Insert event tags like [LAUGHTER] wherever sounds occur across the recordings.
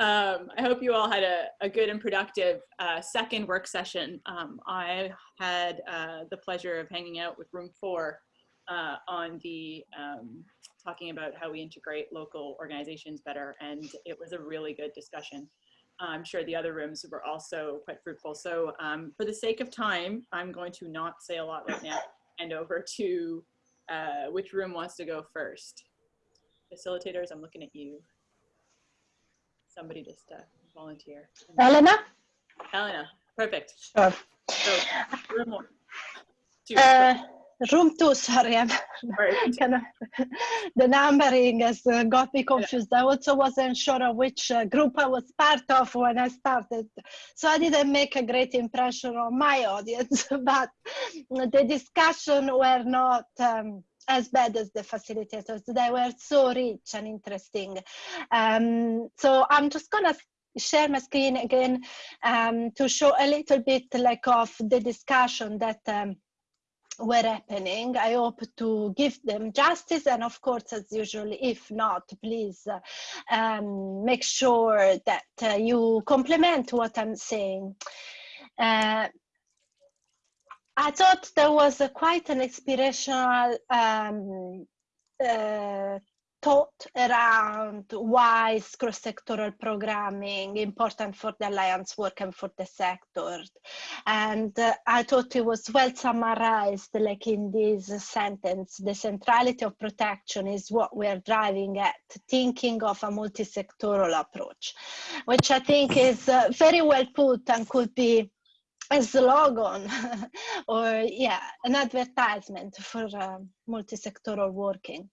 Um, I hope you all had a, a good and productive uh, second work session. Um, I had uh, the pleasure of hanging out with room four uh, on the um, talking about how we integrate local organizations better. And it was a really good discussion. I'm sure the other rooms were also quite fruitful. So um, for the sake of time, I'm going to not say a lot right now and over to uh, which room wants to go first. Facilitators, I'm looking at you. Somebody just uh, volunteer. Elena? Elena, perfect. Sure. So, room one. Two. Uh, room two, sorry. I'm [LAUGHS] kind of, the numbering has uh, got me confused. I also wasn't sure of which uh, group I was part of when I started. So I didn't make a great impression on my [LAUGHS] audience, [LAUGHS] but the discussion were not um, as bad as the facilitators. They were so rich and interesting. Um, so I'm just gonna share my screen again um, to show a little bit like of the discussion that um, were happening. I hope to give them justice and of course as usual if not please um, make sure that uh, you complement what I'm saying. Uh, I thought there was quite an inspirational um, uh, thought around why is cross-sectoral programming important for the alliance work and for the sector. And uh, i thought it was well summarized like in this sentence the centrality of protection is what we're driving at thinking of a multi-sectoral approach which i think is uh, very well put and could be a slogan [LAUGHS] or yeah an advertisement for uh, multi-sectoral working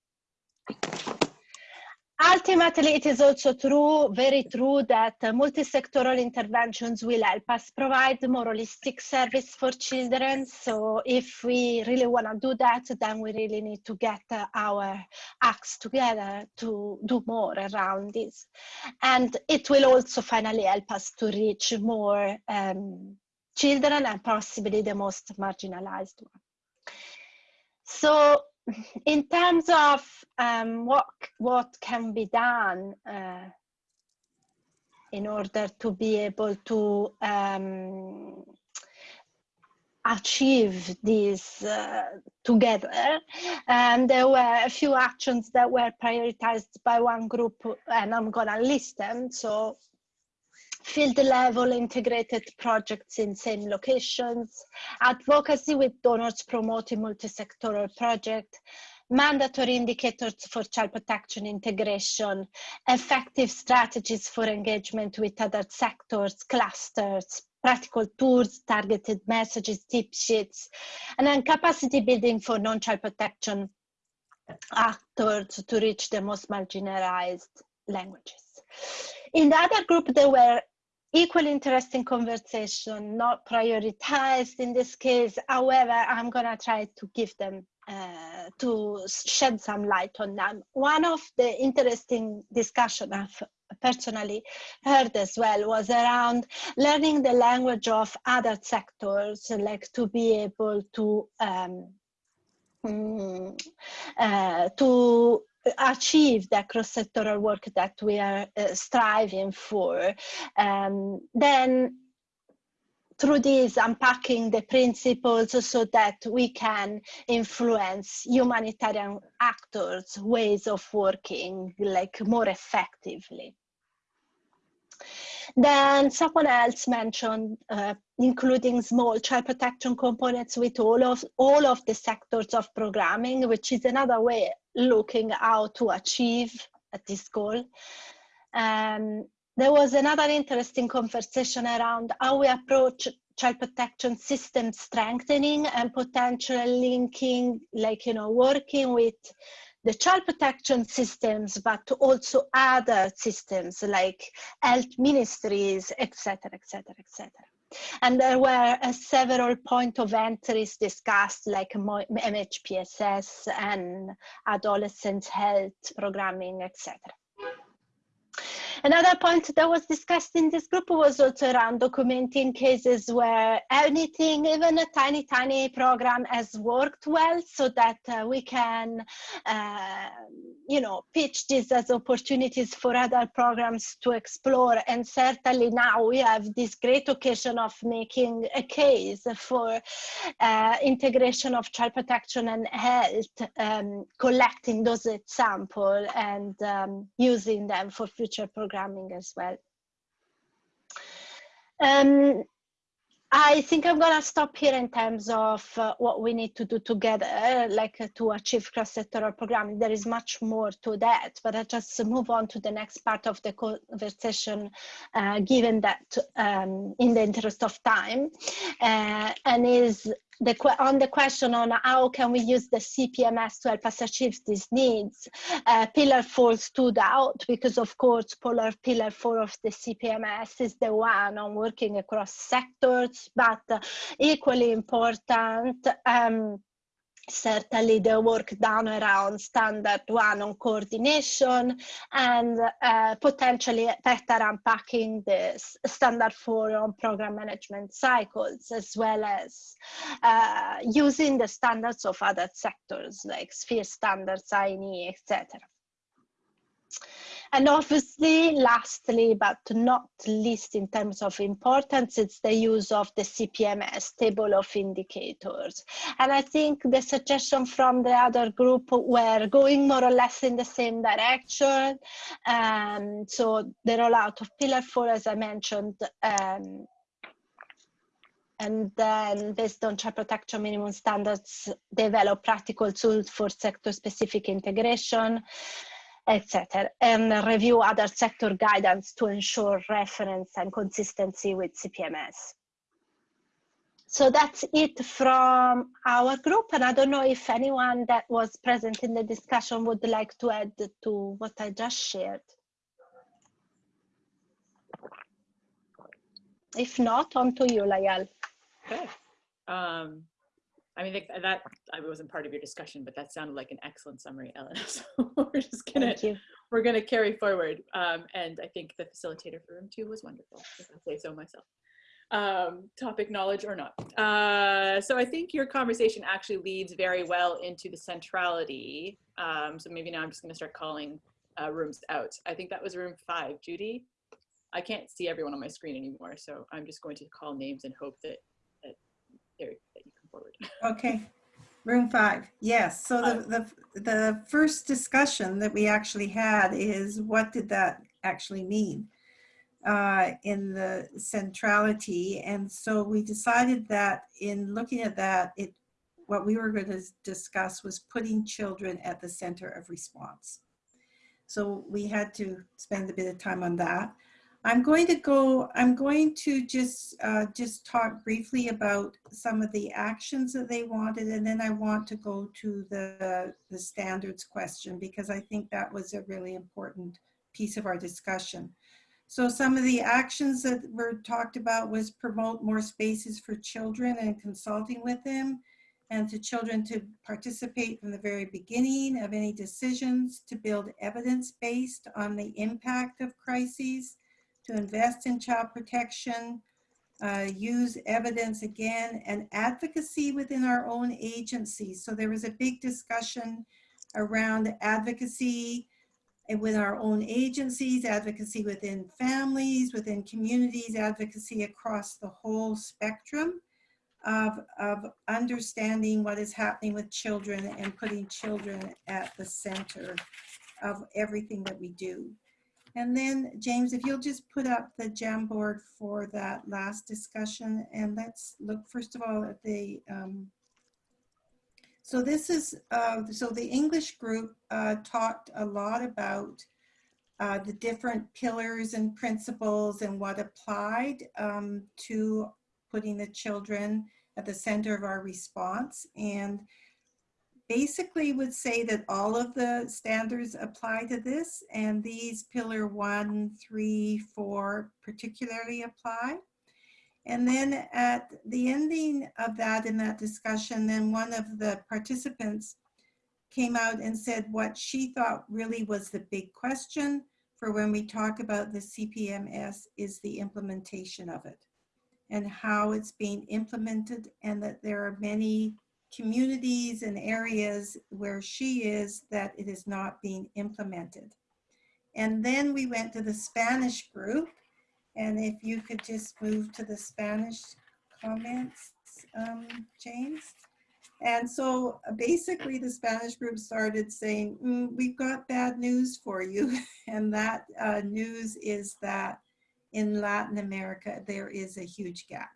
Ultimately, it is also true, very true, that uh, multi-sectoral interventions will help us provide more holistic service for children. So if we really want to do that, then we really need to get uh, our acts together to do more around this. And it will also finally help us to reach more um, children and possibly the most marginalized one. So in terms of um, what what can be done uh, in order to be able to um, achieve this uh, together. And there were a few actions that were prioritized by one group, and I'm gonna list them. So field level integrated projects in same locations, advocacy with donors promoting multi-sectoral project, mandatory indicators for child protection integration, effective strategies for engagement with other sectors, clusters, practical tools, targeted messages, tip sheets, and then capacity building for non-child protection actors to reach the most marginalized languages. In the other group, there were equally interesting conversation, not prioritized in this case. However, I'm gonna try to give them, uh, to shed some light on them. One of the interesting discussion I've personally heard as well was around learning the language of other sectors, like to be able to um, mm, uh, to achieve the cross-sectoral work that we are uh, striving for, um, then through this unpacking the principles so that we can influence humanitarian actors ways of working like more effectively then someone else mentioned uh, including small child protection components with all of all of the sectors of programming, which is another way looking how to achieve this goal. Um, there was another interesting conversation around how we approach child protection system strengthening and potentially linking, like, you know, working with the child protection systems, but also other systems like health ministries, etc., etc., etc. And there were uh, several point of entries discussed like MHPSS and adolescent health programming, etc. Another point that was discussed in this group was also around documenting cases where anything, even a tiny, tiny program has worked well so that uh, we can, uh, you know, pitch this as opportunities for other programs to explore. And certainly now we have this great occasion of making a case for uh, integration of child protection and health, um, collecting those examples and um, using them for future programming as well. Um, I think I'm gonna stop here in terms of uh, what we need to do together, like uh, to achieve cross-sectoral programming. There is much more to that, but I just move on to the next part of the conversation, uh, given that um, in the interest of time, uh, and is the, on the question on how can we use the CPMS to help us achieve these needs, uh, pillar four stood out because of course pillar, pillar four of the CPMS is the one on working across sectors, but equally important, um, certainly the work done around standard one on coordination and uh, potentially better unpacking the standard four on program management cycles as well as uh, using the standards of other sectors like sphere standards, INE, etc. And obviously, lastly, but not least in terms of importance, it's the use of the CPMS table of indicators. And I think the suggestion from the other group were going more or less in the same direction. Um, so the rollout of Pillar 4, as I mentioned, um, and then based on child protection minimum standards, develop practical tools for sector specific integration etc., and review other sector guidance to ensure reference and consistency with CPMS. So that's it from our group. And I don't know if anyone that was present in the discussion would like to add to what I just shared. If not, on to you, Layal. Okay. Um, I mean, that I wasn't part of your discussion, but that sounded like an excellent summary, Ellen. [LAUGHS] So we're just gonna we're gonna carry forward. Um, and I think the facilitator for room two was wonderful, if I say so myself. Um, topic knowledge or not. Uh, so I think your conversation actually leads very well into the centrality. Um, so maybe now I'm just gonna start calling uh, rooms out. I think that was room five, Judy. I can't see everyone on my screen anymore, so I'm just going to call names and hope that that, you forward. Okay, room five. Yes. So the, the, the first discussion that we actually had is what did that actually mean uh, in the centrality? And so we decided that in looking at that, it what we were going to discuss was putting children at the center of response. So we had to spend a bit of time on that. I'm going to go, I'm going to just, uh, just talk briefly about some of the actions that they wanted and then I want to go to the, the standards question because I think that was a really important piece of our discussion. So some of the actions that were talked about was promote more spaces for children and consulting with them and to children to participate from the very beginning of any decisions to build evidence based on the impact of crises to invest in child protection, uh, use evidence again, and advocacy within our own agencies. So there was a big discussion around advocacy within our own agencies, advocacy within families, within communities, advocacy across the whole spectrum of, of understanding what is happening with children and putting children at the center of everything that we do. And then James, if you'll just put up the Jamboard for that last discussion and let's look first of all at the, um, so this is, uh, so the English group uh, talked a lot about uh, the different pillars and principles and what applied um, to putting the children at the center of our response. And basically would say that all of the standards apply to this and these pillar one, three, four particularly apply. And then at the ending of that in that discussion, then one of the participants came out and said what she thought really was the big question for when we talk about the CPMS is the implementation of it and how it's being implemented and that there are many communities and areas where she is that it is not being implemented. And then we went to the Spanish group. And if you could just move to the Spanish comments, um, James. And so uh, basically the Spanish group started saying, mm, we've got bad news for you. [LAUGHS] And that uh, news is that in Latin America, there is a huge gap.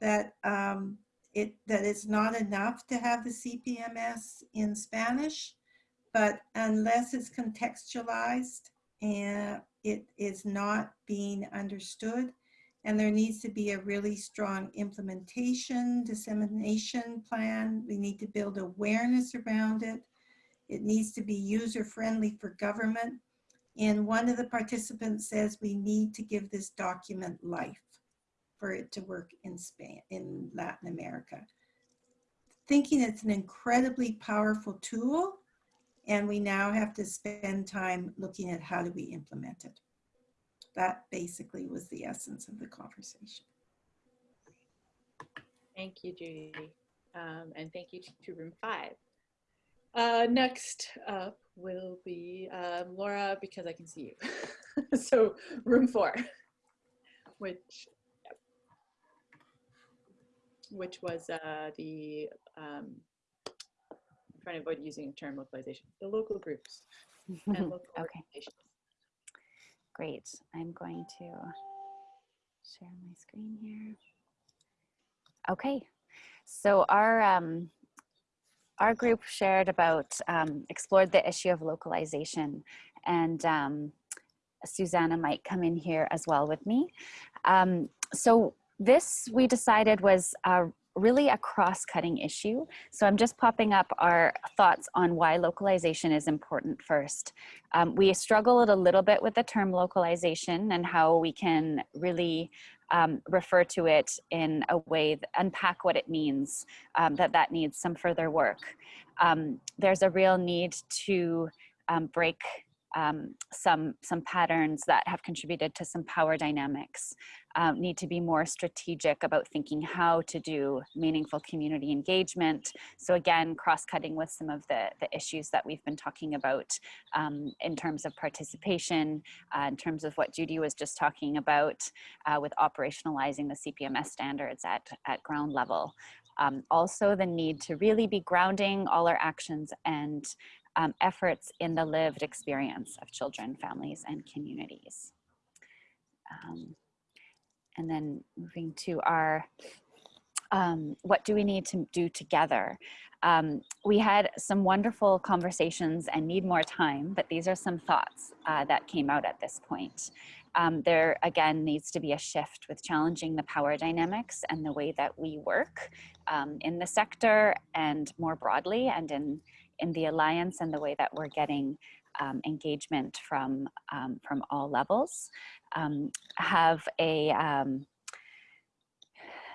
That um, it that it's not enough to have the CPMS in Spanish, but unless it's contextualized and it is not being understood, and there needs to be a really strong implementation, dissemination plan. We need to build awareness around it. It needs to be user-friendly for government. And one of the participants says we need to give this document life for it to work in Spain, in Latin America. Thinking it's an incredibly powerful tool and we now have to spend time looking at how do we implement it. That basically was the essence of the conversation. Thank you, Judy. Um, and thank you to, room five. Uh, next up will be um, Laura, because I can see you. [LAUGHS] so room four, which which was uh, the, um, I'm trying to avoid using the term localization, the local groups [LAUGHS] and local Okay. organizations. Great. I'm going to share my screen here. Okay. So our um, our group shared about um, explored the issue of localization, and um, Susanna might come in here as well with me. Um, so this we decided was really a cross-cutting issue. So I'm just popping up our thoughts on why localization is important first. Um, we struggled a little bit with the term localization and how we can really um, refer to it in a way, unpack what it means, um, that that needs some further work. Um, there's a real need to um, break um, some, some patterns that have contributed to some power dynamics um, need to be more strategic about thinking how to do meaningful community engagement. So again, cross-cutting with some of the, the issues that we've been talking about um, in terms of participation, uh, in terms of what Judy was just talking about uh, with operationalizing the CPMS standards at, at ground level. Um, also the need to really be grounding all our actions and um, efforts in the lived experience of children, families, and communities. Um, and then moving to our, um, what do we need to do together? Um, we had some wonderful conversations and need more time, but these are some thoughts uh, that came out at this point. Um, there again needs to be a shift with challenging the power dynamics and the way that we work um, in the sector and more broadly and in, in the alliance and the way that we're getting um, engagement from, um, from all levels um, have a, um,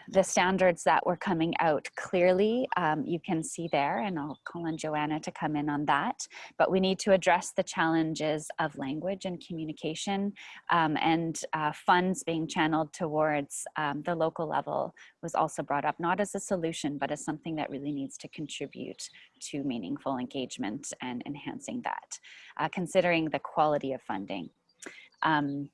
the standards that were coming out clearly, um, you can see there, and I'll call on Joanna to come in on that. But we need to address the challenges of language and communication um, and uh, funds being channeled towards um, the local level was also brought up, not as a solution, but as something that really needs to contribute to meaningful engagement and enhancing that, uh, considering the quality of funding. Um,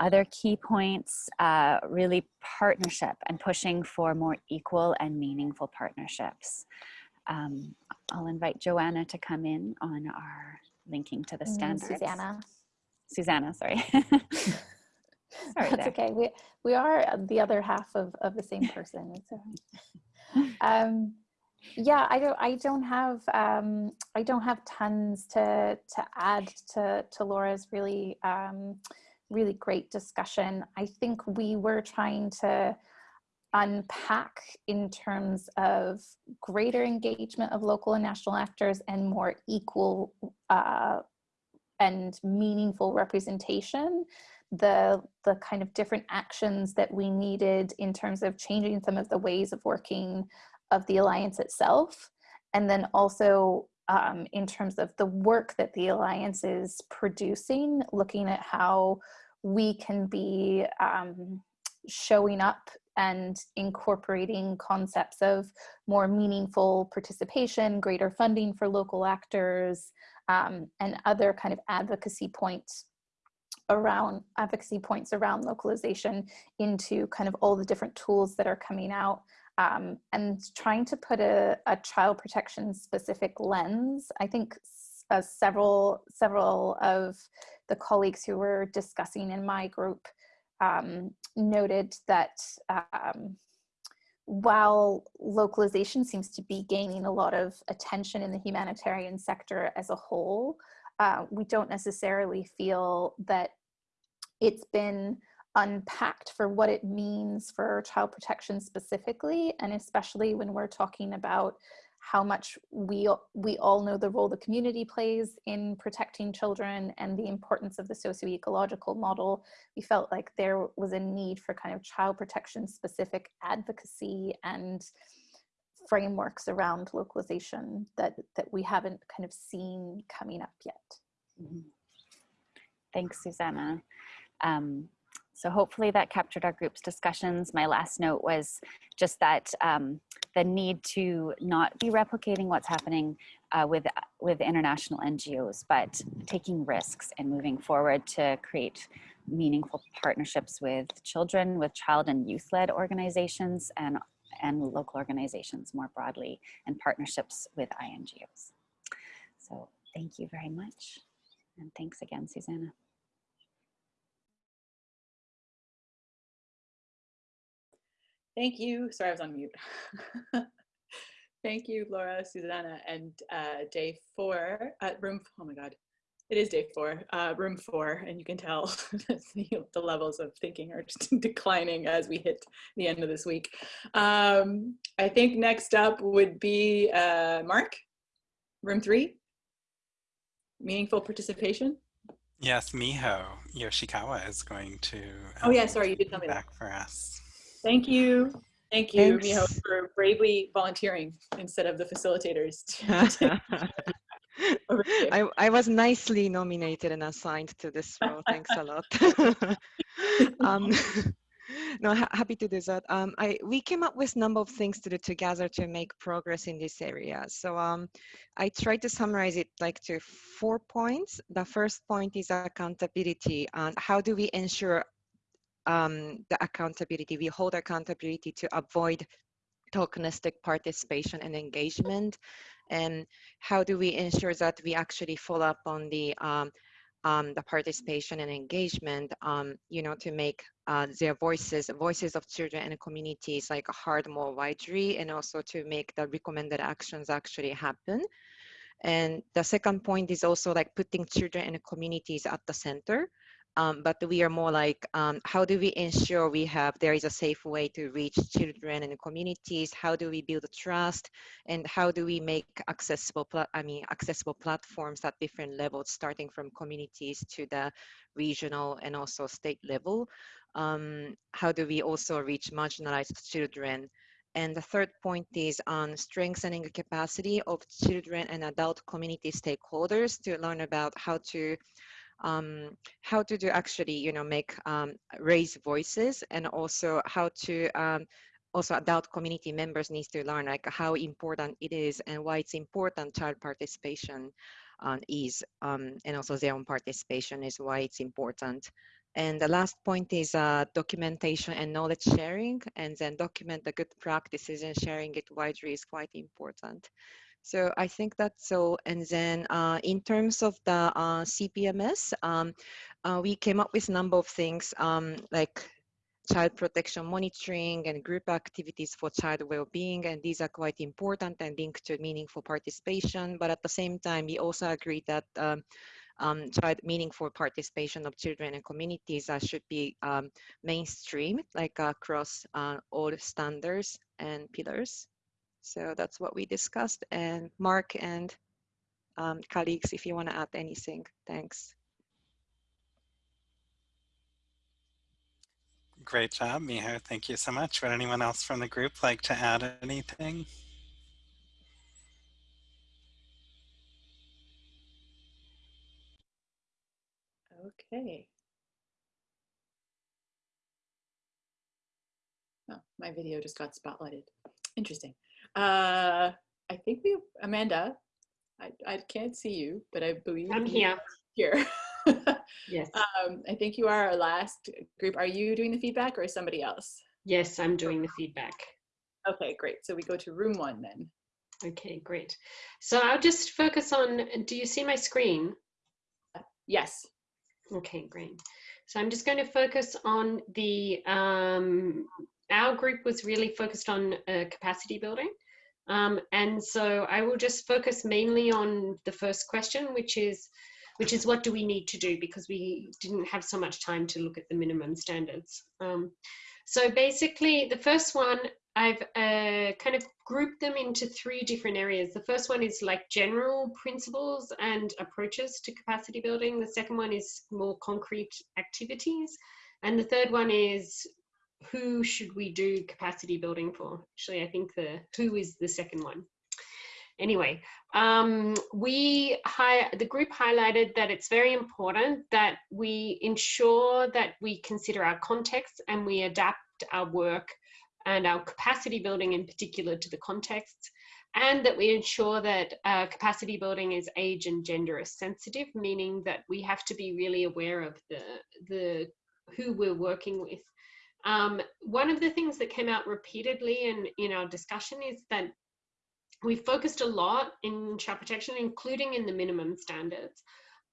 other key points, uh, really partnership and pushing for more equal and meaningful partnerships. Um, I'll invite Joanna to come in on our linking to the Mm, standards. Susanna. Susanna, sorry. [LAUGHS] sorry That's there. okay. We we are the other half of, of the same person. [LAUGHS] Um, yeah, I don't I don't have um, I don't have tons to to add to to Laura's really um, really great discussion. I think we were trying to unpack in terms of greater engagement of local and national actors and more equal uh, and meaningful representation the the kind of different actions that we needed in terms of changing some of the ways of working of the alliance itself and then also um, in terms of the work that the Alliance is producing, looking at how we can be um, showing up and incorporating concepts of more meaningful participation, greater funding for local actors, um, and other kind of advocacy points around advocacy points around localization into kind of all the different tools that are coming out um, and trying to put a, a, child protection specific lens. I think uh, several several of the colleagues who were discussing in my group um, noted that um, while localization seems to be gaining a lot of attention in the humanitarian sector as a whole, uh, we don't necessarily feel that it's been unpacked for what it means for child protection specifically, and especially when we're talking about how much we, we all know the role the community plays in protecting children and the importance of the socio-ecological model, we felt like there was a need for kind of child protection specific advocacy and frameworks around localization that, that we haven't kind of seen coming up yet. Mm -hmm. Thanks, Susanna. Um, so hopefully that captured our group's discussions. My last note was just that um, the need to not be replicating what's happening uh, with, with international NGOs, but taking risks and moving forward to create meaningful partnerships with children, with child and youth-led organizations and, and local organizations more broadly, and partnerships with INGOs. So thank you very much. And thanks again, Susanna. Thank you. Sorry, I was on mute. [LAUGHS] Thank you, Laura, Susanna, and uh, day four at room, oh my God, it is day four, uh, room four, and you can tell [LAUGHS] the, the, levels of thinking are just [LAUGHS] declining as we hit the end of this week. Um, I think next up would be uh, Mark, room three, meaningful participation. Yes, Miho Yoshikawa is going to. Um, oh yeah, sorry, you did tell me back that. for us. Thank you. Thank you, Thanks. Miho, for bravely volunteering instead of the facilitators. [LAUGHS] [LAUGHS] I, I was nicely nominated and assigned to this role. Thanks a lot. [LAUGHS] um, no, ha happy to do that. Um, I we came up with a number of things to do together to make progress in this area. So um, I tried to summarize it like to four points. The first point is accountability and how do we ensure um, the accountability. We hold accountability to avoid tokenistic participation and engagement. And how do we ensure that we actually follow up on the um, um, the participation and engagement, um, you know, to make uh, their voices, voices of children and communities like heard more widely and also to make the recommended actions actually happen. And the second point is also like putting children and communities at the center um, but we are more like, um, how do we ensure we have, there is a safe way to reach children and communities? How do we build trust? And how do we make accessible, I mean, accessible platforms at different levels, starting from communities to the regional and also state level? Um, how do we also reach marginalized children? And the third point is on strengthening the capacity of children and adult community stakeholders to learn about how to um, how to do actually, you know, make um, raise voices and also how to um, also adult community members needs to learn like how important it is and why it's important child participation uh, is um, and also their own participation is why it's important. And the last point is uh, documentation and knowledge sharing and then document the good practices and sharing it widely is quite important. So I think that's so. And then uh, in terms of the uh, CPMS, um, uh, we came up with a number of things um, like child protection monitoring and group activities for child well-being and these are quite important and linked to meaningful participation but at the same time we also agree that um, um, child meaningful participation of children and communities uh, should be um, mainstream like across uh, all standards and pillars so that's what we discussed. And Mark and um, colleagues, if you want to add anything, thanks. Great job, Miho. Thank you so much. Would anyone else from the group like to add anything? Okay. Oh, my video just got spotlighted. Interesting. Uh, I think we, Amanda, I, I can't see you, but I believe I'm here. Here. [LAUGHS] Yes. um, I think you are our last group. Are you doing the feedback or somebody else? Yes, I'm doing the feedback. Okay, great. So we go to room one then. Okay, great. So I'll just focus on, do you see my screen? Yes. Okay, great. So I'm just going to focus on the, um, our group was really focused on uh, capacity building. Um, and so I will just focus mainly on the first question, which is, which is what do we need to do because we didn't have so much time to look at the minimum standards. Um, so basically the first one, I've uh, kind of grouped them into three different areas. The first one is like general principles and approaches to capacity building. The second one is more concrete activities. And the third one is who should we do capacity building for? Actually, I think the who is the second one. Anyway, um, we the group highlighted that it's very important that we ensure that we consider our context and we adapt our work and our capacity building in particular to the context and that we ensure that uh, capacity building is age and gender sensitive, meaning that we have to be really aware of the, the who we're working with. Um, one of the things that came out repeatedly in, in our discussion is that we focused a lot in child protection, including in the minimum standards,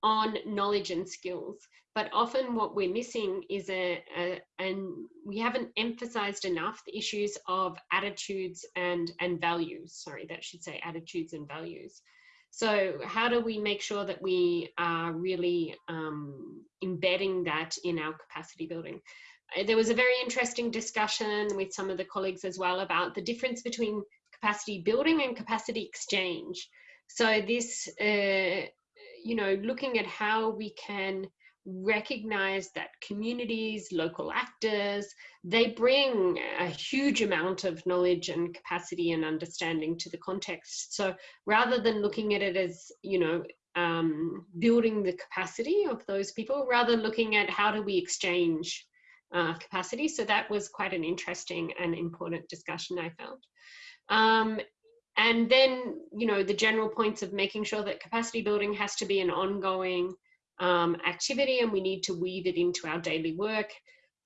on knowledge and skills. But often what we're missing is a, a, and we haven't emphasized enough the issues of attitudes and, and values. Sorry, that should say attitudes and values. So how do we make sure that we are really um, embedding that in our capacity building? Uh, There was a very interesting discussion with some of the colleagues as well about the difference between capacity building and capacity exchange. So this, uh, you know, looking at how we can recognize that communities, local actors, they bring a huge amount of knowledge and capacity and understanding to the context. So rather than looking at it as, you know, um, building the capacity of those people, rather looking at how do we exchange uh, capacity. So that was quite an interesting and important discussion I found. Um, and then, you know, the general points of making sure that capacity building has to be an ongoing um, activity and we need to weave it into our daily work.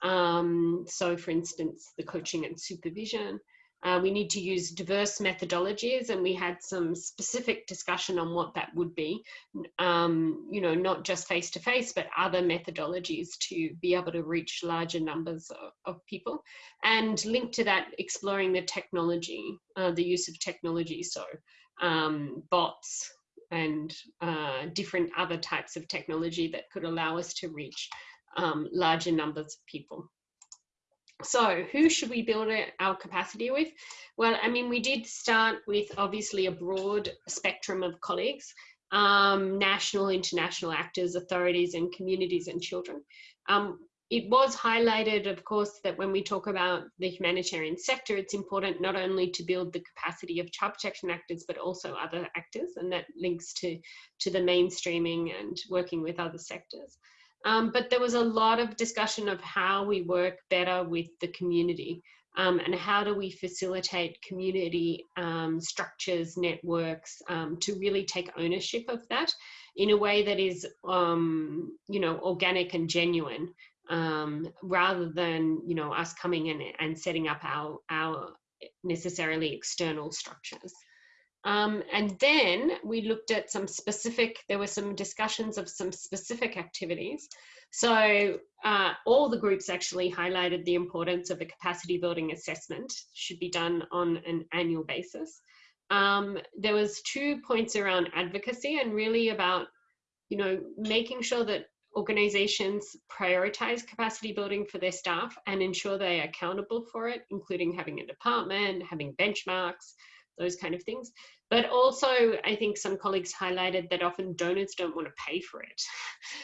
Um, so for instance, the coaching and supervision. Uh, we need to use diverse methodologies and we had some specific discussion on what that would be. Um, you know, not just face-to-face, but other methodologies to be able to reach larger numbers of, of people. And linked to that, exploring the technology, uh, the use of technology. So um, bots, and uh, different other types of technology that could allow us to reach um, larger numbers of people. So who should we build our capacity with? Well, I mean, we did start with obviously a broad spectrum of colleagues, um, national, international actors, authorities and communities and children. Um, it was highlighted, of course, that when we talk about the humanitarian sector, it's important not only to build the capacity of child protection actors, but also other actors, and that links to, to the mainstreaming and working with other sectors. Um, but there was a lot of discussion of how we work better with the community um, and how do we facilitate community um, structures, networks um, to really take ownership of that in a way that is, um, you know, organic and genuine um, rather than you know us coming in and setting up our our necessarily external structures. Um, and then we looked at some specific, there were some discussions of some specific activities. So uh, all the groups actually highlighted the importance of a capacity building assessment should be done on an annual basis. Um, there was two points around advocacy and really about, you know, making sure that organizations prioritize capacity building for their staff and ensure they are accountable for it, including having a department, having benchmarks, those kind of things. But also, I think some colleagues highlighted that often donors don't want to pay for it. [LAUGHS]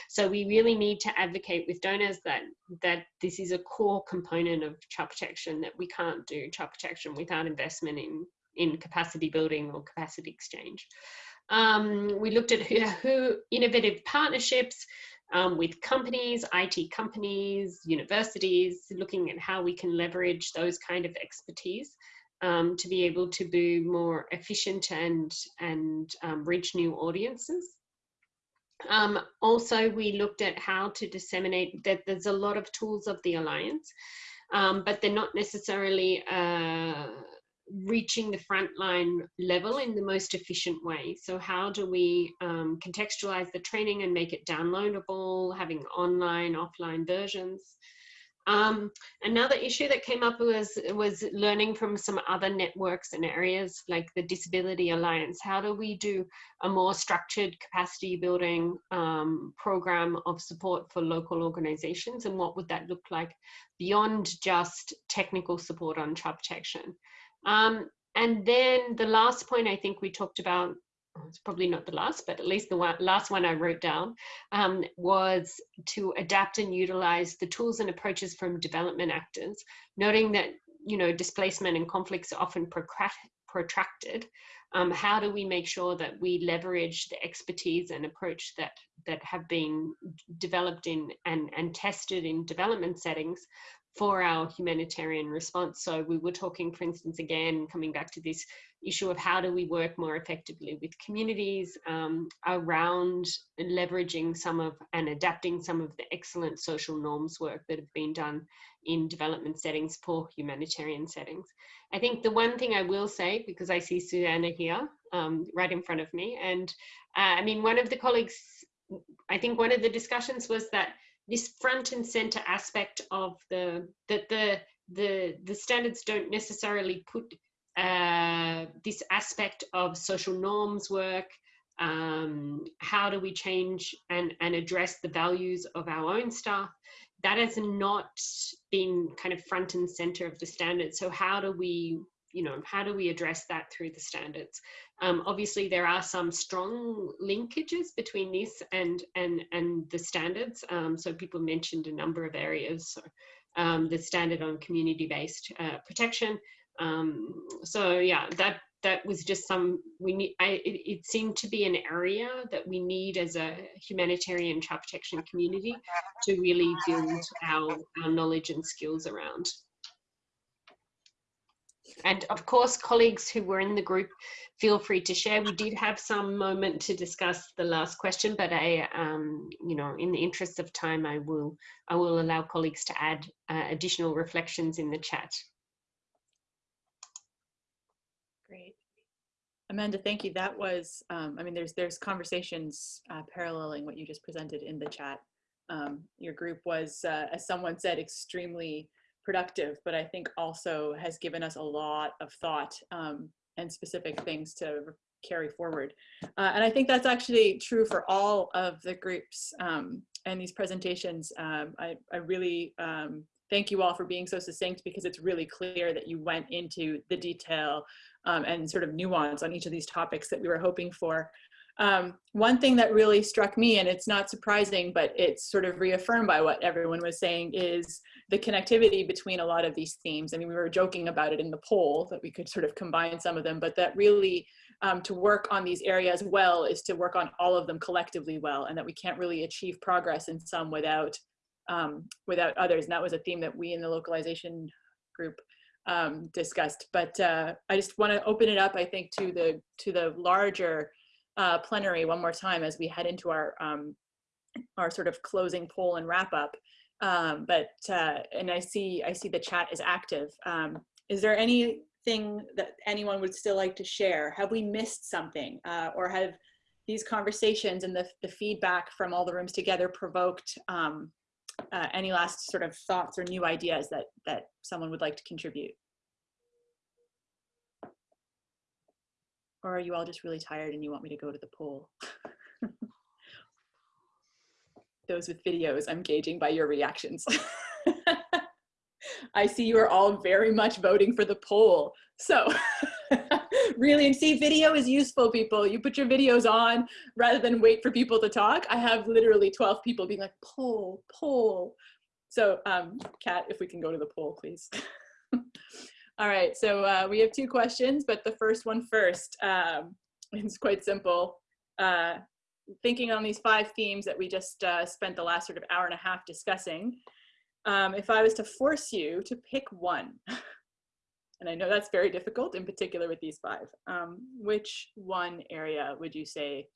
So we really need to advocate with donors that, that this is a core component of child protection, that we can't do child protection without investment in, in capacity building or capacity exchange. Um, we looked at who, who innovative partnerships, um, with companies, IT companies, universities, looking at how we can leverage those kind of expertise um, to be able to be more efficient and, and um, reach new audiences. Um, also, we looked at how to disseminate that there's a lot of tools of the Alliance, um, but they're not necessarily uh, reaching the frontline level in the most efficient way. So how do we um, contextualize the training and make it downloadable, having online, offline versions? Um, another issue that came up was, was learning from some other networks and areas like the Disability Alliance. How do we do a more structured capacity building um, program of support for local organizations and what would that look like beyond just technical support on child protection? Um, and then the last point I think we talked about, it's probably not the last, but at least the one, last one I wrote down, um, was to adapt and utilize the tools and approaches from development actors, noting that you know displacement and conflicts are often protracted. Um, how do we make sure that we leverage the expertise and approach that that have been developed in and, and tested in development settings for our humanitarian response. So we were talking, for instance, again, coming back to this issue of how do we work more effectively with communities um, around leveraging some of and adapting some of the excellent social norms work that have been done in development settings for humanitarian settings. I think the one thing I will say, because I see Susanna here um, right in front of me, and uh, I mean, one of the colleagues, I think one of the discussions was that this front and center aspect of the that the the the standards don't necessarily put uh, this aspect of social norms work um, how do we change and and address the values of our own staff that has not been kind of front and center of the standards so how do we you know, how do we address that through the standards? Um, obviously, there are some strong linkages between this and and and the standards. Um, so people mentioned a number of areas. So, um, the standard on community-based uh, protection. Um, so yeah, that that was just some we need. I, it, it, seemed to be an area that we need as a humanitarian child protection community to really build our, our knowledge and skills around. And of course, colleagues who were in the group, feel free to share. We did have some moment to discuss the last question, but I, um, you know, in the interest of time, I will, I will allow colleagues to add uh, additional reflections in the chat. Great. Amanda, thank you. That was, um, I mean, there's there's conversations uh, paralleling what you just presented in the chat. Um, your group was, uh, as someone said, extremely productive, but I think also has given us a lot of thought um, and specific things to carry forward. Uh, and I think that's actually true for all of the groups um, and these presentations. Um, I, I, really um, thank you all for being so succinct because it's really clear that you went into the detail um, and sort of nuance on each of these topics that we were hoping for. Um, one thing that really struck me, and it's not surprising, but it's sort of reaffirmed by what everyone was saying, is the connectivity between a lot of these themes. I mean, we were joking about it in the poll that we could sort of combine some of them, but that really um, to work on these areas well is to work on all of them collectively well, and that we can't really achieve progress in some without um, without others. And that was a theme that we in the localization group um, discussed. But uh, I just want to open it up, I think, to the to the larger uh, plenary one more time as we head into our um, our sort of closing poll and wrap up. Um, but uh, and I see I see the chat is active. Um, is there anything that anyone would still like to share? Have we missed something, uh, or have these conversations and the the feedback from all the rooms together provoked um, uh, any last sort of thoughts or new ideas that that someone would like to contribute? Or are you all just really tired and you want me to go to the poll? [LAUGHS] Those with videos, I'm gauging by your reactions. [LAUGHS] I see you are all very much voting for the poll. So [LAUGHS] really, and see, video is useful, people. You put your videos on rather than wait for people to talk. I have literally 12 people being like, poll, poll. So um, Kat, if we can go to the poll, please. [LAUGHS] All right, so uh, we have two questions, but the first one first. Um, it's quite simple. Uh, thinking on these five themes that we just uh, spent the last sort of hour and a half discussing, um, if I was to force you to pick one, [LAUGHS] and I know that's very difficult in particular with these five, um, which one area would you say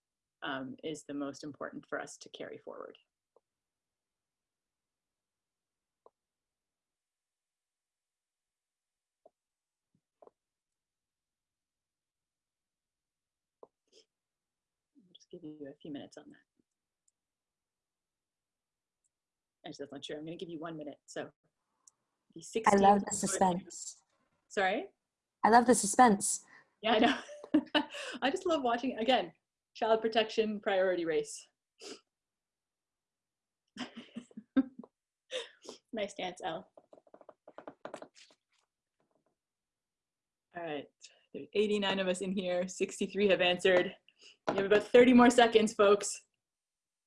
um, is the most important for us to carry forward? I'll just give you a few minutes on that. Actually, that's not true. I'm going to give you one minute. So, the 16 I love the suspense. Sorry? I love the suspense. Yeah, I know. [LAUGHS] I just love watching again. Child protection priority race. [LAUGHS] nice dance, Elle. All right, there's 89 of us in here. 63 have answered. You have about 30 more seconds, folks.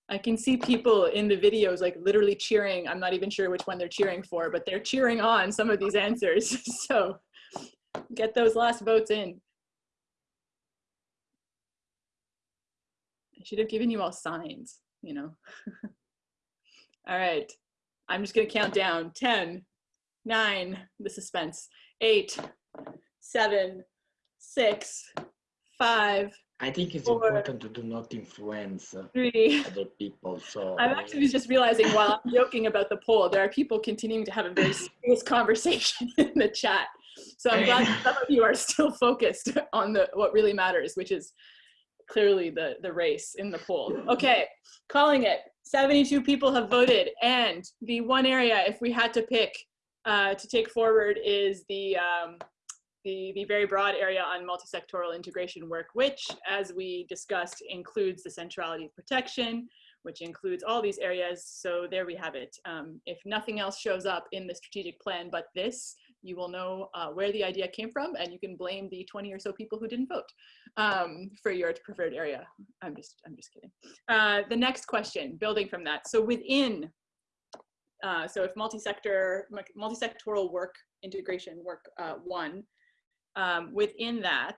I can see people in the videos like literally cheering. I'm not even sure which one they're cheering for, but they're cheering on some of these answers. [LAUGHS] so get those last votes in. I should have given you all signs, you know. [LAUGHS] all right, I'm just gonna count down 10, nine, the suspense, eight, seven, six, five, I think it's Four. important to do not influence uh, three. other people. So [LAUGHS] I'm actually just realizing while I'm joking about the poll, there are people continuing to have a very [LAUGHS] serious conversation in the chat. So I'm glad [LAUGHS] some of you are still focused on the what really matters, which is clearly the, the race in the poll. Okay, calling it. 72 people have voted, and the one area, if we had to pick uh, to take forward, is the um, the, the very broad area on multi-sectoral integration work, which, as we discussed, includes the centrality of protection, which includes all these areas. So there we have it. Um, if nothing else shows up in the strategic plan but this, you will know uh, where the idea came from and you can blame the 20 or so people who didn't vote um, for your preferred area. I'm just, I'm just kidding. Uh, the next question, building from that. So within, uh, so if multi-sector, multi-sectoral work integration work uh, one, um, within that,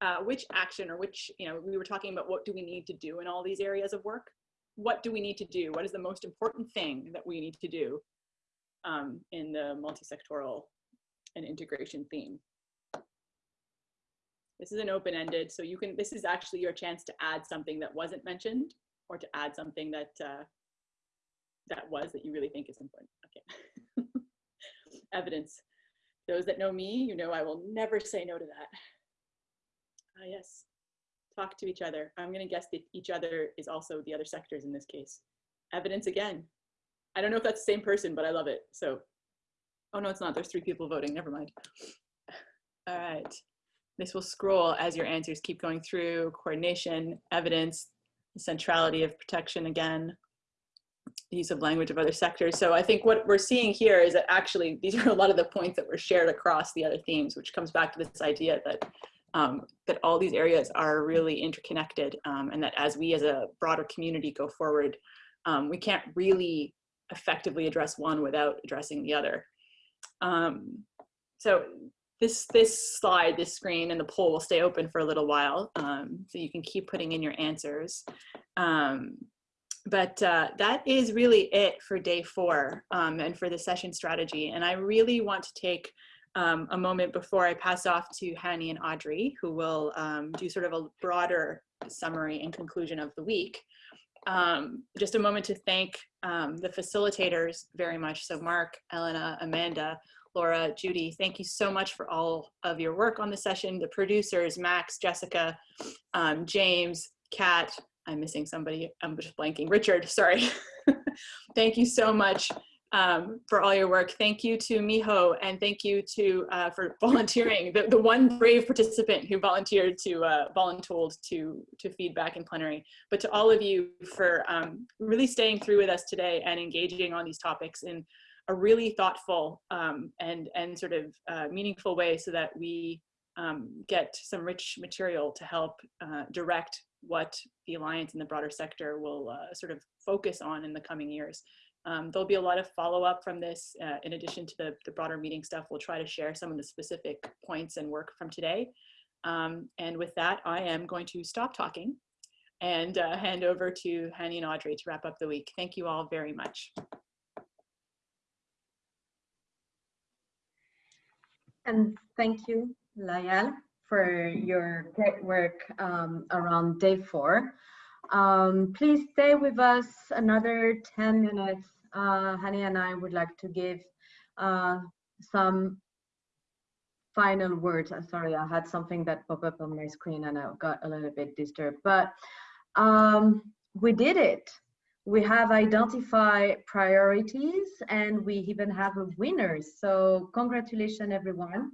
uh, which action or which, you know, we were talking about what do we need to do in all these areas of work? What do we need to do? What is the most important thing that we need to do um, in the multi-sectoral and integration theme? This is an open-ended, so you can, this is actually your chance to add something that wasn't mentioned or to add something that uh, that was that you really think is important. Okay. [LAUGHS] Evidence. Those that know me, you know I will never say no to that. Ah, yes. Talk to each other. I'm going to guess that each other is also the other sectors in this case. Evidence again. I don't know if that's the same person, but I love it. So, oh no, it's not. There's three people voting. Never mind. All right. This will scroll as your answers keep going through. Coordination, evidence, centrality of protection again use of language of other sectors. So I think what we're seeing here is that actually these are a lot of the points that were shared across the other themes, which comes back to this idea that um, that all these areas are really interconnected um, and that as we as a broader community go forward, um, we can't really effectively address one without addressing the other. Um, so this, this slide, this screen and the poll will stay open for a little while um, so you can keep putting in your answers. Um, but uh, that is really it for day four um, and for the session strategy. And I really want to take um, a moment before I pass off to Hani and Audrey, who will um, do sort of a broader summary and conclusion of the week. Um, just a moment to thank um, the facilitators very much. So Mark, Elena, Amanda, Laura, Judy, thank you so much for all of your work on the session. The producers, Max, Jessica, um, James, Kat, I'm missing somebody, I'm just blanking. Richard, sorry. [LAUGHS] thank you so much um, for all your work. Thank you to Miho and thank you to uh, for volunteering, the, the one brave participant who volunteered to uh, voluntold to, to feedback in plenary, but to all of you for um, really staying through with us today and engaging on these topics in a really thoughtful um, and, and sort of uh, meaningful way so that we um, get some rich material to help uh, direct what the Alliance and the broader sector will uh, sort of focus on in the coming years. Um, there'll be a lot of follow-up from this. Uh, in addition to the, the broader meeting stuff, we'll try to share some of the specific points and work from today. Um, and with that, I am going to stop talking and uh, hand over to Hani and Audrey to wrap up the week. Thank you all very much. And thank you, Layal, for your great work um, around day four. Um, please stay with us another 10 minutes. Uh, Hani and I would like to give uh, some final words. I'm sorry, I had something that popped up on my screen and I got a little bit disturbed, but um, we did it. We have identified priorities and we even have a winner. So congratulations, everyone.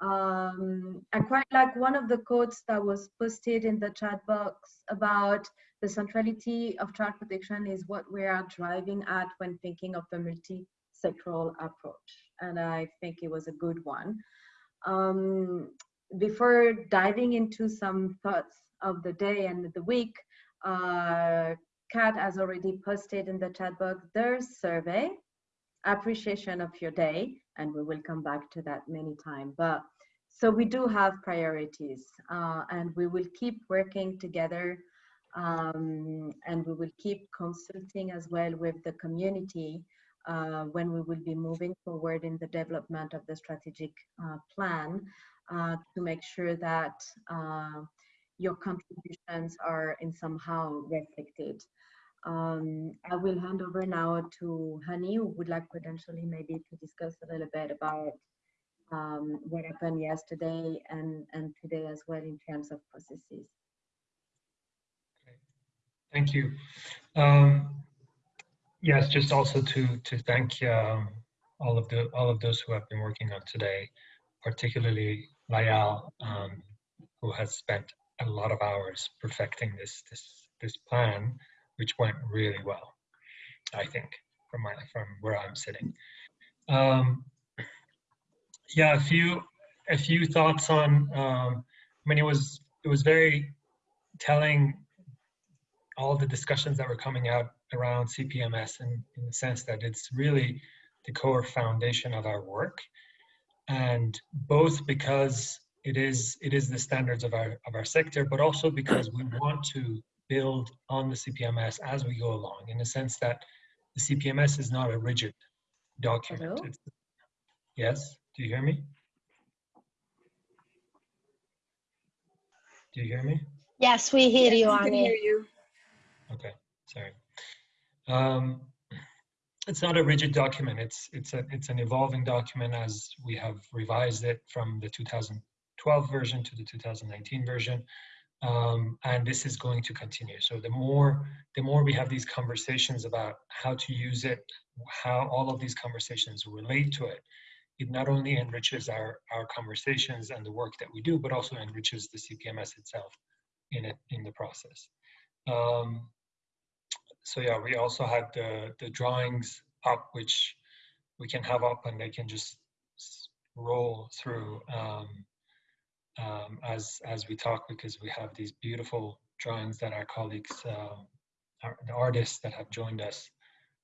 Um, I quite like one of the quotes that was posted in the chat box about the centrality of child protection is what we are driving at when thinking of the multi-sectoral approach. And I think it was a good one. Um, before diving into some thoughts of the day and the week, uh, Kat has already posted in the chat box their survey, appreciation of your day, and we will come back to that many times. But so we do have priorities, uh, and we will keep working together, um, and we will keep consulting as well with the community uh, when we will be moving forward in the development of the strategic uh, plan uh, to make sure that uh, your contributions are in somehow reflected. Um, I will hand over now to Hani, who would like potentially maybe to discuss a little bit about um, what happened yesterday and, and today as well in terms of processes. Thank you. Um, yes, just also to to thank um, all of the all of those who have been working on today, particularly Layal, um, who has spent a lot of hours perfecting this this this plan, which went really well, I think, from my from where I'm sitting. Um, yeah, a few a few thoughts on. Um, I mean, it was it was very telling all the discussions that were coming out around CPMS in, in the sense that it's really the core foundation of our work. And both because it is it is the standards of our of our sector, but also because we want to build on the CPMS as we go along, in the sense that the CPMS is not a rigid document. yes, do you hear me? Do you hear me? Yes, we hear you, we can Annie. hear you. Okay, sorry. Um, it's not a rigid document. It's it's a it's an evolving document as we have revised it from the 2012 version to the 2019 version, um, and this is going to continue. So the more the more we have these conversations about how to use it, how all of these conversations relate to it, it not only enriches our our conversations and the work that we do, but also enriches the CPMS itself in it in the process. Um, so yeah, we also had the, the drawings up, which we can have up and they can just roll through um, um, as, as we talk because we have these beautiful drawings that our colleagues, uh, our, the artists that have joined us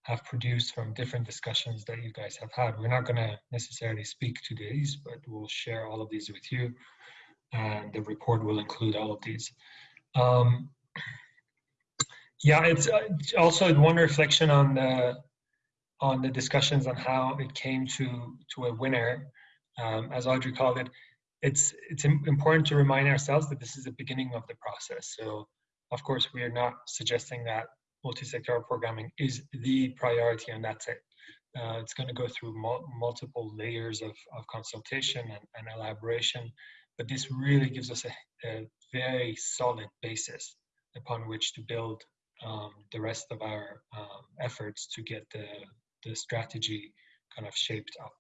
have produced from different discussions that you guys have had. We're not going to necessarily speak to these, but we'll share all of these with you and the report will include all of these. Um, yeah, it's uh, also one reflection on the on the discussions on how it came to to a winner, um, as Audrey called it. It's it's important to remind ourselves that this is the beginning of the process. So, of course, we are not suggesting that multi-sectoral programming is the priority and that's it. Uh, it's going to go through mul multiple layers of, of consultation and, and, elaboration, but this really gives us a, a very solid basis upon which to build um, the rest of our um, efforts to get the, the strategy kind of shaped up.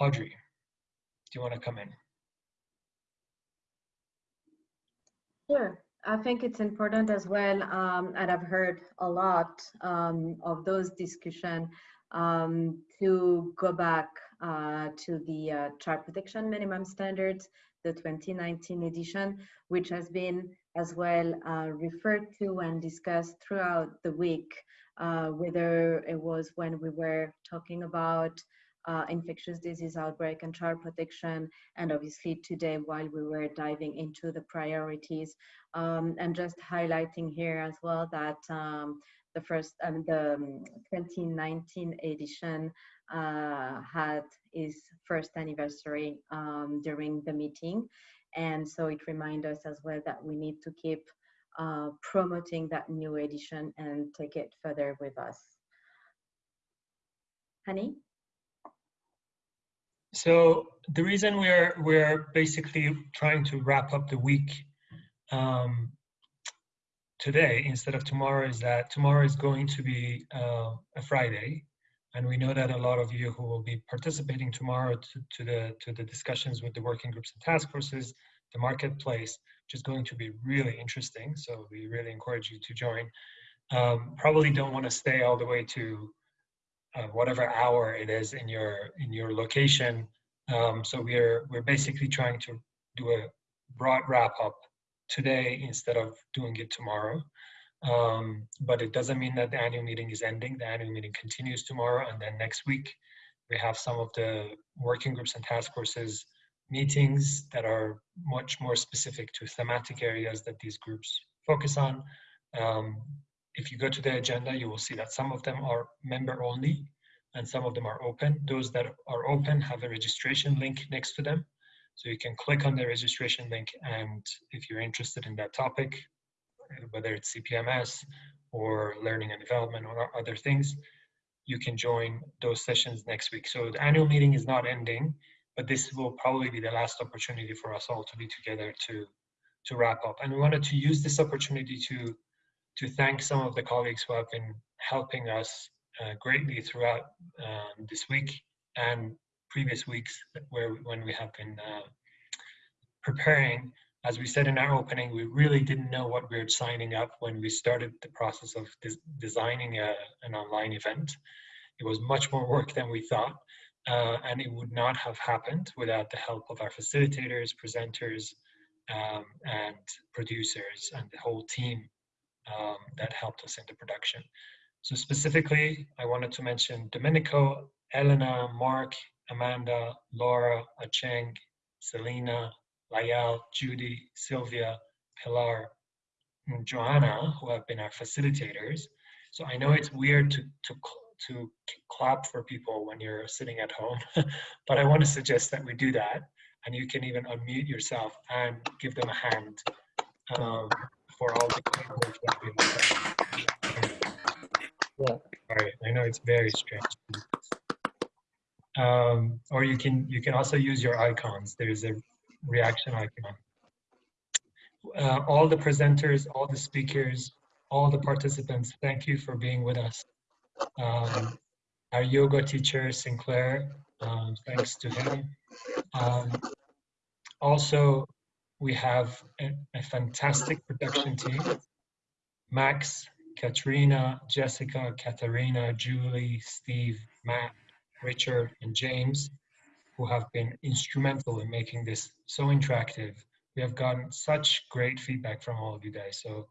Audrey, do you want to come in? Sure. I think it's important as well, um, and I've heard a lot um, of those discussion um, to go back uh, to the uh, child protection minimum standards, the 2019 edition, which has been as well uh, referred to and discussed throughout the week, uh, whether it was when we were talking about uh, infectious disease outbreak and child protection, and obviously today while we were diving into the priorities, um, and just highlighting here as well that um, the first, um, the 2019 edition uh, had its first anniversary um, during the meeting. And so it reminds us as well that we need to keep uh, promoting that new edition and take it further with us. Hani? So the reason we're we're basically trying to wrap up the week um, today instead of tomorrow is that tomorrow is going to be uh, a Friday, and we know that a lot of you who will be participating tomorrow to, to the to the discussions with the working groups and task forces, the marketplace, which is going to be really interesting. So we really encourage you to join. Um, probably don't want to stay all the way to uh, whatever hour it is in your in your location. Um, so we're we're basically trying to do a broad wrap up today instead of doing it tomorrow. Um, but it doesn't mean that the annual meeting is ending. The annual meeting continues tomorrow, and then next week we have some of the working groups and task forces meetings that are much more specific to thematic areas that these groups focus on. Um, if you go to the agenda, you will see that some of them are member only and some of them are open. Those that are open have a registration link next to them. So you can click on the registration link and if you're interested in that topic, whether it's CPMS or learning and development or other things, you can join those sessions next week. So the annual meeting is not ending, but this will probably be the last opportunity for us all to be together to to wrap up. And we wanted to use this opportunity to to thank some of the colleagues who have been helping us uh, greatly throughout um, this week and previous weeks where when we have been uh, preparing. As we said in our opening, we really didn't know what we were signing up when we started the process of des designing a, an online event. It was much more work than we thought, uh, and it would not have happened without the help of our facilitators, presenters, um, and producers, and the whole team um, that helped us in the production. So specifically, I wanted to mention Domenico, Elena, Mark, Amanda, Laura, Acheng, Selena, Layal, Judy, Sylvia, Pilar, and Joanna, who have been our facilitators. So I know it's weird to, to, to clap for people when you're sitting at home, [LAUGHS] but I want to suggest that we do that. And you can even unmute yourself and give them a hand um, for all the work that we've done. Yeah. All right, I know it's very strange. Um, or you can you can also use your icons. There's a reaction icon. Uh, all the presenters, all the speakers, all the participants, thank you for being with us. Um, our yoga teacher, Sinclair, um, thanks to him. Um, also, we have a, a, fantastic production team. Max, Katrina, Jessica, Katharina, Julie, Steve, Matt, Richard, and James, who have been instrumental in making this so interactive. We have gotten such great feedback from all of you guys. So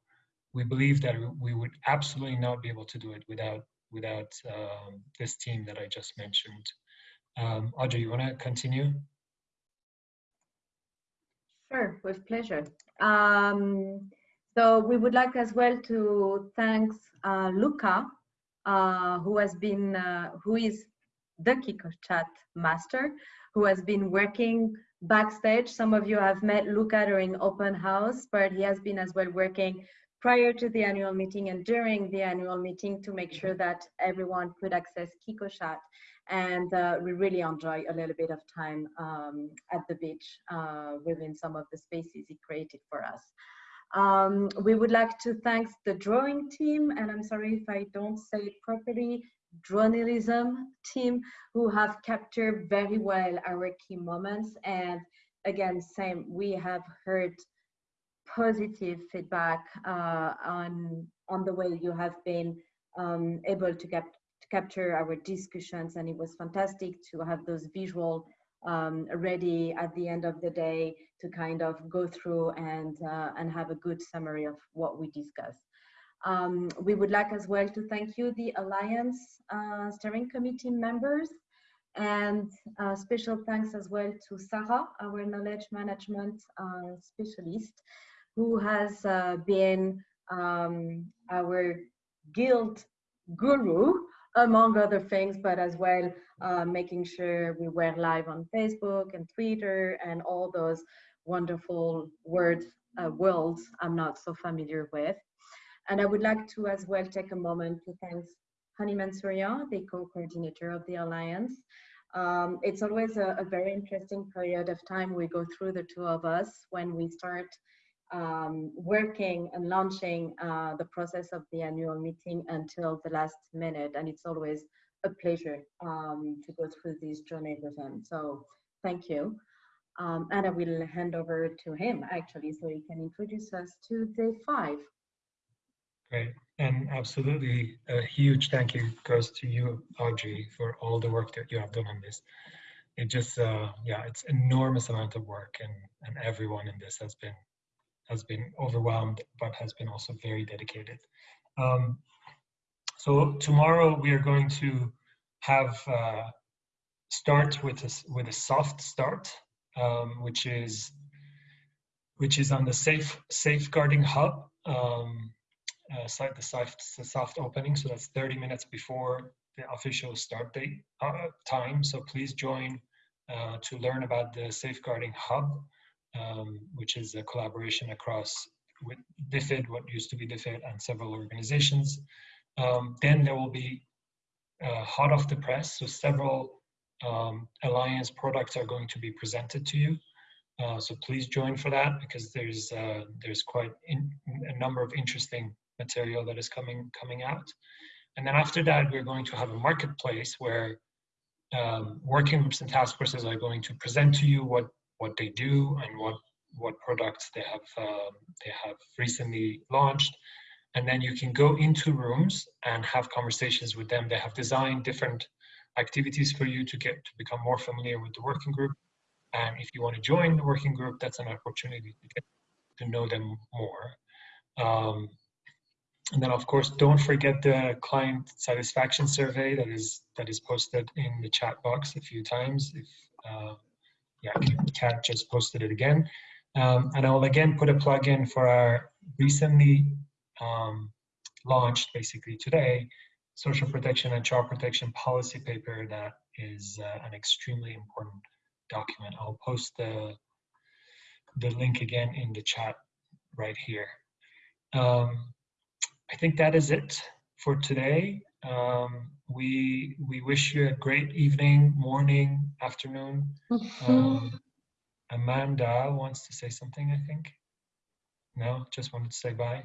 we believe that we would absolutely not be able to do it without without um, this team that I just mentioned. Um, Audrey, you want to continue? Sure, with pleasure. Um, so we would like as well to thank uh, Luca, uh, who has been, uh, who is the Kiko Chat master, who has been working backstage. Some of you have met Luca during open house, but he has been as well working prior to the annual meeting and during the annual meeting to make sure that everyone could access Kiko Chat and uh, we really enjoy a little bit of time um, at the beach uh, within some of the spaces he created for us. Um, we would like to thank the drawing team, and I'm sorry if I don't say it properly, journalism team, who have captured very well our key moments. And again, same, we have heard positive feedback uh, on, on the way you have been um, able to cap to capture our discussions and it was fantastic to have those visual um, ready at the end of the day to kind of go through and, uh, and have a good summary of what we discussed. Um, we would like as well to thank you, the Alliance uh, Steering Committee members And uh, special thanks as well to Sarah, our knowledge management uh, specialist, who has uh, been um, our guild guru, among other things, but as well uh, making sure we were live on Facebook and Twitter and all those wonderful words, uh, worlds I'm not so familiar with. And I would like to as well take a moment to thank Hani Mansourian, the co-coordinator of the Alliance. Um, it's always a, a, very interesting period of time we go through the two of us when we start um, working and launching uh, the process of the annual meeting until the last minute. And it's always a pleasure um, to go through this journey with him. So thank you. Um, and I will hand over to him actually so he can introduce us to day five. Great. And absolutely a huge thank you goes to you, Audrey, for all the work that you have done on this. It just, uh, yeah, it's enormous amount of work and, and everyone in this has been has been overwhelmed, but has been also very dedicated. Um, so tomorrow we are going to have uh, start with a, with a soft start, um, which is which is on the safe safeguarding hub um, uh, site, the soft, the soft opening. So that's 30 minutes before the official start date uh, time. So please join uh, to learn about the safeguarding hub um, which is a collaboration across with DFID, what used to be DFID, and several organizations. Um, then there will be uh, hot off the press, so several um, Alliance products are going to be presented to you. Uh, so please join for that because there's uh, there's quite in, a number of interesting material that is coming coming out. And then after that, we're going to have a marketplace where um, working groups and task forces are going to present to you what what they do and what what products they have um, they have recently launched. And then you can go into rooms and have conversations with them. They have designed different activities for you to get to become more familiar with the working group. And if you want to join the working group that's an opportunity to get to know them more. Um, and then of course don't forget the client satisfaction survey that is that is posted in the chat box a few times if uh, yeah, Kat just posted it again. Um, and I will again put a plug in for our recently um, launched, basically today, social protection and child protection policy paper that is uh, an extremely important document. I'll post the, the link again in the chat right here. Um, I think that is it for today. Um, we we wish you a great evening, morning, afternoon. Um, Amanda wants to say something, I think. No, just wanted to say bye.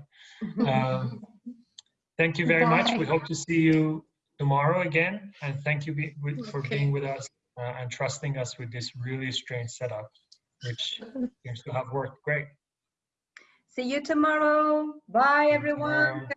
Um, [LAUGHS] thank you very bye. much. We hope to see you tomorrow again. And thank you be, with, for okay. being with us uh, and trusting us with this really strange setup, which [LAUGHS] seems to have worked great. See you tomorrow. Bye, everyone. Tomorrow.